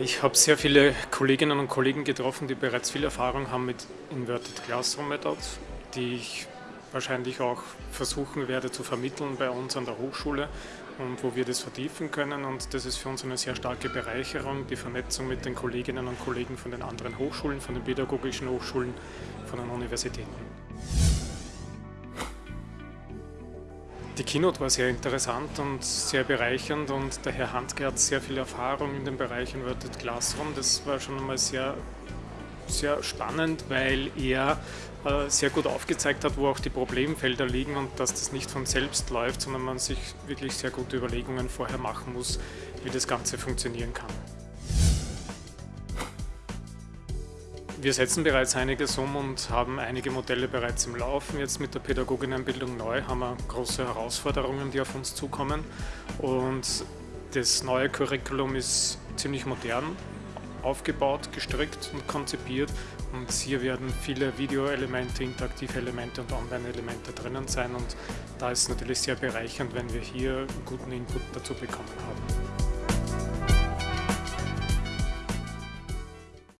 ich habe sehr viele Kolleginnen und Kollegen getroffen, die bereits viel Erfahrung haben mit Inverted Classroom Method, die ich wahrscheinlich auch versuchen werde zu vermitteln bei uns an der Hochschule und wo wir das vertiefen können. Und das ist für uns eine sehr starke Bereicherung, die Vernetzung mit den Kolleginnen und Kollegen von den anderen Hochschulen, von den pädagogischen Hochschulen, von den Universitäten. Die Keynote war sehr interessant und sehr bereichernd und der Herr Handke hat sehr viel Erfahrung in dem Bereich Inverted Classroom. Das war schon einmal sehr, sehr spannend, weil er äh, sehr gut aufgezeigt hat, wo auch die Problemfelder liegen und dass das nicht von selbst läuft, sondern man sich wirklich sehr gute Überlegungen vorher machen muss, wie das Ganze funktionieren kann. Wir setzen bereits einiges um und haben einige Modelle bereits im Laufen. Jetzt mit der Pädagoginnenbildung neu haben wir große Herausforderungen, die auf uns zukommen. Und das neue Curriculum ist ziemlich modern aufgebaut, gestrickt und konzipiert. Und hier werden viele Videoelemente, interaktive Elemente und Online-Elemente drinnen sein. Und da ist es natürlich sehr bereichernd, wenn wir hier guten Input dazu bekommen haben.